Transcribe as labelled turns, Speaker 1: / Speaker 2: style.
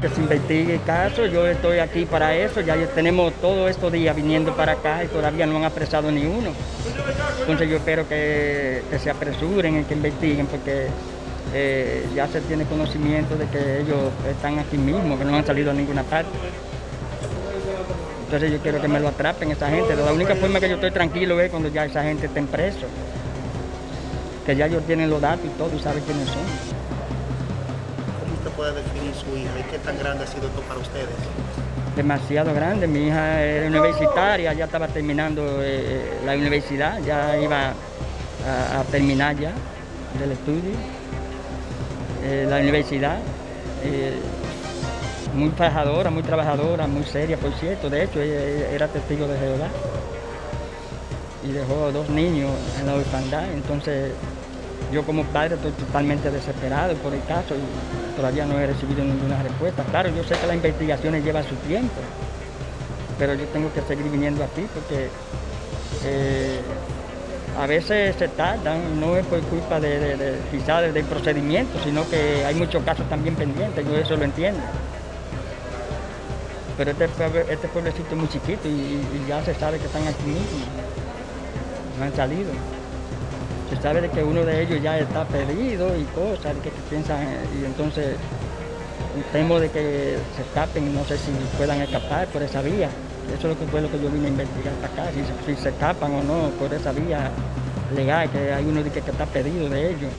Speaker 1: que se investigue el caso, yo estoy aquí para eso, ya tenemos todos estos días viniendo para acá y todavía no han apresado ni uno. Entonces yo espero que, se apresuren y que investiguen porque eh, ya se tiene conocimiento de que ellos están aquí mismo, que no han salido a ninguna parte. Entonces yo quiero que me lo atrapen esa gente. La única forma que yo estoy tranquilo es cuando ya esa gente esté preso. Que ya ellos tienen los datos y todo y saben quiénes son.
Speaker 2: ¿Cómo usted puede definir su hija y qué tan grande ha sido esto para ustedes?
Speaker 1: Demasiado grande. Mi hija era universitaria, ya estaba terminando eh, la universidad, ya iba a, terminar ya del estudio. Eh, la universidad. Eh, muy trabajadora, muy trabajadora, muy seria, por cierto. De hecho, era testigo de Jehová y dejó dos niños en la orfandad. Entonces, yo como padre estoy totalmente desesperado por el caso y todavía no he recibido ninguna respuesta. Claro, yo sé que las investigaciones llevan su tiempo, pero yo tengo que seguir viniendo aquí porque eh, a veces se tardan, no es por culpa de, de, del procedimiento, sino que hay muchos casos también pendientes, yo eso lo entiendo pero este, este, pueblecito es muy chiquito y, ya se sabe que están aquí mismo, no han salido. Se sabe de que uno de ellos ya está perdido y cosas, que, piensan, y entonces temo de que se escapen, no sé si puedan escapar por esa vía. Eso es lo que fue lo que yo vine a investigar hasta acá, si, se escapan o no por esa vía legal, que hay uno de que está perdido de ellos.